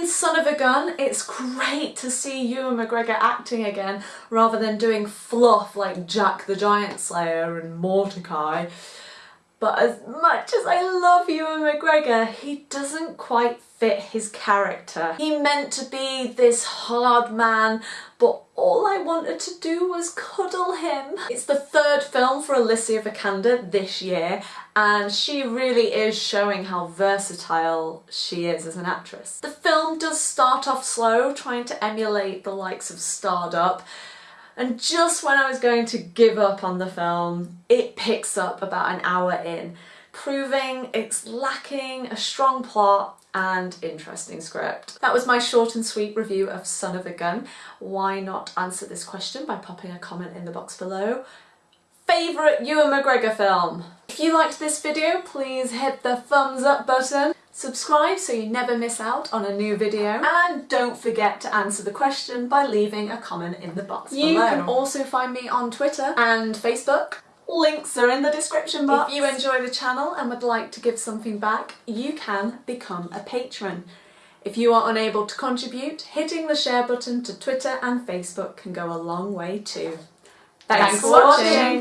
In Son of a Gun, it's great to see Ewan McGregor acting again rather than doing fluff like Jack the Giant Slayer and Mortdecai. But as much as I love Ewan McGregor, he doesn't quite fit his character. He meant to be this hard man, but all I wanted to do was cuddle him. It's the third film for Alicia Vikander this year, and she really is showing how versatile she is as an actress. The film does start off slow, trying to emulate the likes of Starred Up, and just when I was going to give up on the film, it picks up about an hour in, proving it's lacking a strong plot and interesting script. That was my short and sweet review of Son of a Gun. Why not answer this question by popping a comment in the box below? Favourite Ewan McGregor film? If you liked this video, please hit the thumbs up button. Subscribe so you never miss out on a new video and don't forget to answer the question by leaving a comment in the box you below. You can also find me on Twitter and Facebook. Links are in the description box. If you enjoy the channel and would like to give something back, you can become a patron. If you are unable to contribute, hitting the share button to Twitter and Facebook can go a long way too. Thanks, Thanks for watching. watching.